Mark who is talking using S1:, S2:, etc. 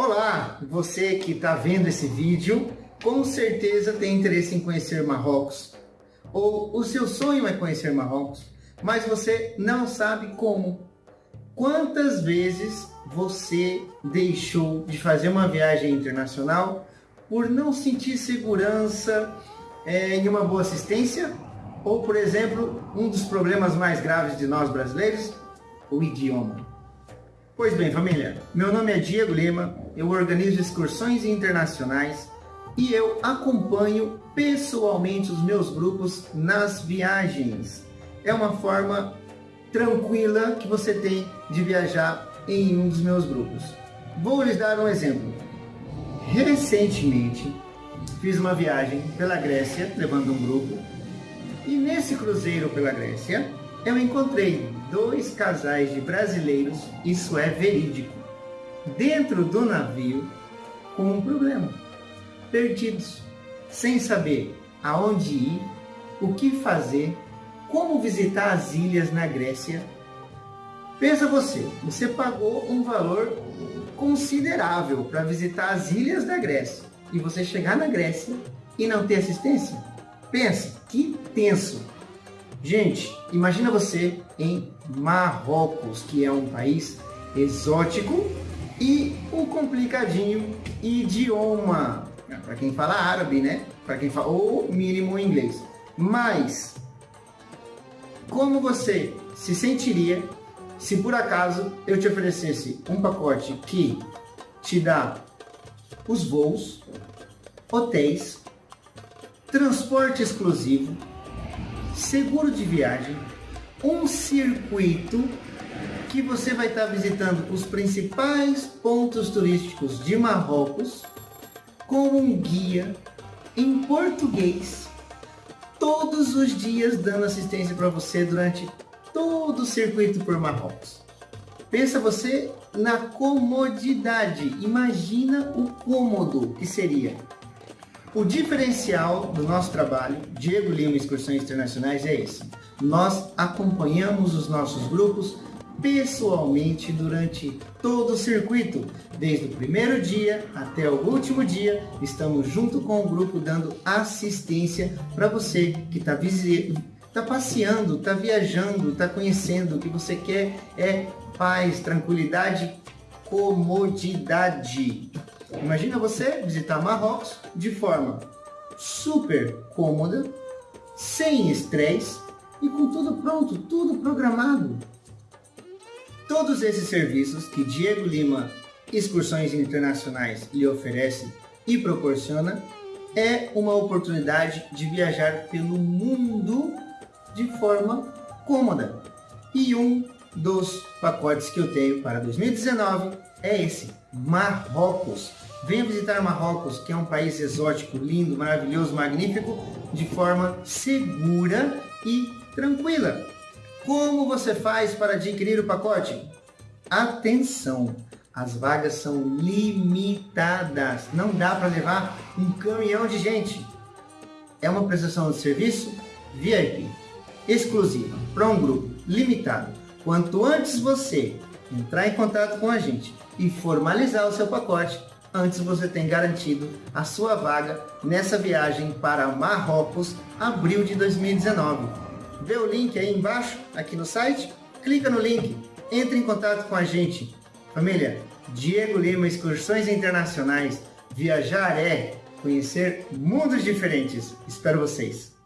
S1: Olá, você que está vendo esse vídeo, com certeza tem interesse em conhecer Marrocos, ou o seu sonho é conhecer Marrocos, mas você não sabe como. Quantas vezes você deixou de fazer uma viagem internacional por não sentir segurança é, em uma boa assistência? Ou, por exemplo, um dos problemas mais graves de nós brasileiros, o idioma. Pois bem, família, meu nome é Diego Lima, eu organizo excursões internacionais e eu acompanho pessoalmente os meus grupos nas viagens. É uma forma tranquila que você tem de viajar em um dos meus grupos. Vou lhes dar um exemplo. Recentemente fiz uma viagem pela Grécia, levando um grupo, e nesse cruzeiro pela Grécia eu encontrei dois casais de brasileiros, isso é verídico, dentro do navio com um problema perdidos, sem saber aonde ir, o que fazer, como visitar as ilhas na Grécia. Pensa você, você pagou um valor considerável para visitar as ilhas da Grécia e você chegar na Grécia e não ter assistência? Pensa, que tenso! Gente, imagina você em Marrocos, que é um país exótico e um complicadinho idioma para quem fala árabe, né? Para quem fala ou mínimo inglês. Mas como você se sentiria se por acaso eu te oferecesse um pacote que te dá os voos, hotéis, transporte exclusivo, seguro de viagem, um circuito que você vai estar visitando os principais pontos turísticos de Marrocos com um guia em português todos os dias dando assistência para você durante todo o circuito por Marrocos. Pensa você na comodidade, imagina o cômodo que seria. O diferencial do nosso trabalho, Diego Lima Excursões Internacionais, é esse. Nós acompanhamos os nossos grupos pessoalmente durante todo o circuito, desde o primeiro dia até o último dia. Estamos junto com o grupo dando assistência para você que está tá passeando, está viajando, está conhecendo. O que você quer é paz, tranquilidade, comodidade. Imagina você visitar Marrocos de forma super cômoda, sem estresse e com tudo pronto, tudo programado. Todos esses serviços que Diego Lima Excursões Internacionais lhe oferece e proporciona é uma oportunidade de viajar pelo mundo de forma cômoda. E um dos pacotes que eu tenho para 2019 é esse, Marrocos. Venha visitar Marrocos, que é um país exótico, lindo, maravilhoso, magnífico, de forma segura e tranquila. Como você faz para adquirir o pacote? Atenção, as vagas são limitadas. Não dá para levar um caminhão de gente. É uma prestação de serviço VIP, exclusiva, para um grupo limitado. Quanto antes você entrar em contato com a gente e formalizar o seu pacote, antes você tem garantido a sua vaga nessa viagem para Marrocos, abril de 2019 vê o link aí embaixo, aqui no site, clica no link, entre em contato com a gente. Família, Diego Lima Excursões Internacionais. Viajar é conhecer mundos diferentes. Espero vocês.